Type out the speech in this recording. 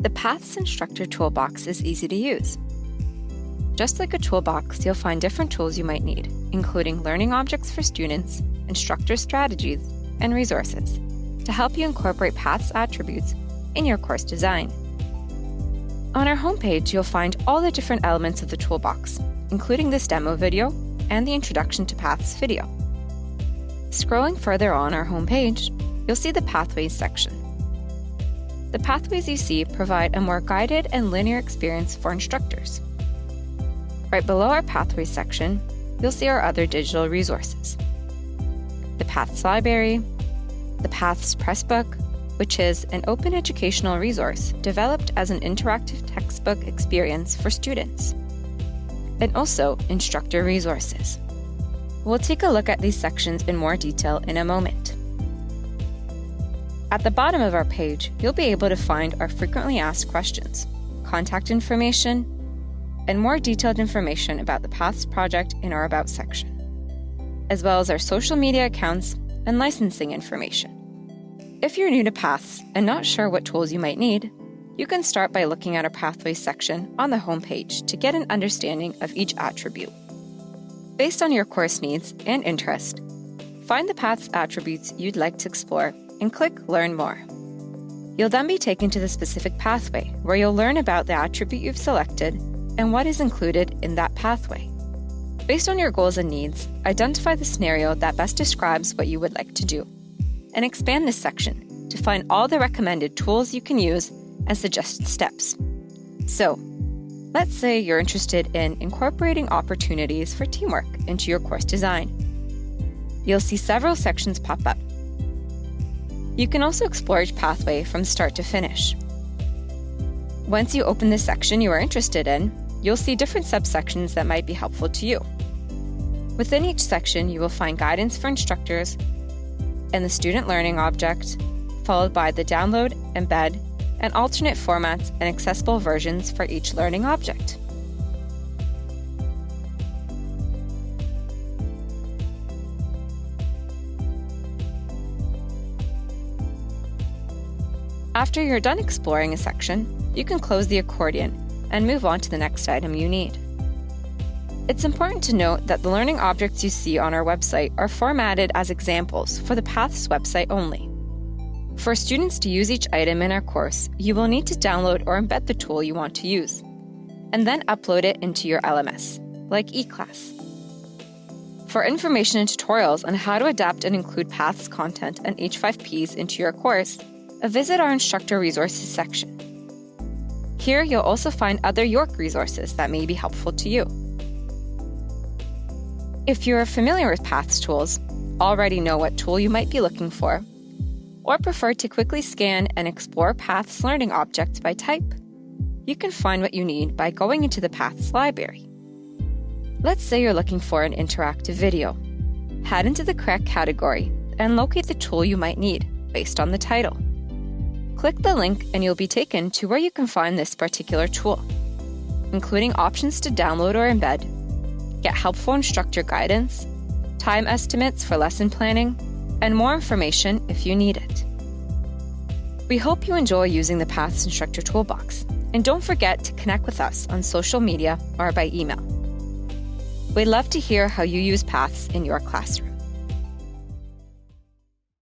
The Paths Instructor Toolbox is easy to use. Just like a toolbox, you'll find different tools you might need, including learning objects for students, instructor strategies, and resources to help you incorporate Paths attributes in your course design. On our homepage, you'll find all the different elements of the toolbox, including this demo video and the Introduction to Paths video. Scrolling further on our homepage, you'll see the Pathways section. The pathways you see provide a more guided and linear experience for instructors. Right below our Pathways section, you'll see our other digital resources. The Paths Library, the Paths Pressbook, which is an open educational resource developed as an interactive textbook experience for students, and also instructor resources. We'll take a look at these sections in more detail in a moment. At the bottom of our page, you'll be able to find our frequently asked questions, contact information, and more detailed information about the Paths project in our About section, as well as our social media accounts and licensing information. If you're new to Paths and not sure what tools you might need, you can start by looking at our Pathways section on the homepage to get an understanding of each attribute. Based on your course needs and interest, find the Paths attributes you'd like to explore and click Learn More. You'll then be taken to the specific pathway, where you'll learn about the attribute you've selected and what is included in that pathway. Based on your goals and needs, identify the scenario that best describes what you would like to do, and expand this section to find all the recommended tools you can use and suggested steps. So, let's say you're interested in incorporating opportunities for teamwork into your course design. You'll see several sections pop up you can also explore each pathway from start to finish. Once you open the section you are interested in, you'll see different subsections that might be helpful to you. Within each section, you will find guidance for instructors and the student learning object, followed by the download, embed, and alternate formats and accessible versions for each learning object. After you're done exploring a section, you can close the accordion and move on to the next item you need. It's important to note that the learning objects you see on our website are formatted as examples for the Paths website only. For students to use each item in our course, you will need to download or embed the tool you want to use, and then upload it into your LMS, like eClass. For information and tutorials on how to adapt and include Paths content and H5Ps into your course, visit our Instructor Resources section. Here you'll also find other York resources that may be helpful to you. If you're familiar with Paths tools, already know what tool you might be looking for, or prefer to quickly scan and explore Paths learning objects by type, you can find what you need by going into the Paths library. Let's say you're looking for an interactive video. Head into the correct category and locate the tool you might need based on the title. Click the link and you'll be taken to where you can find this particular tool, including options to download or embed, get helpful instructor guidance, time estimates for lesson planning, and more information if you need it. We hope you enjoy using the Paths Instructor Toolbox, and don't forget to connect with us on social media or by email. We'd love to hear how you use Paths in your classroom.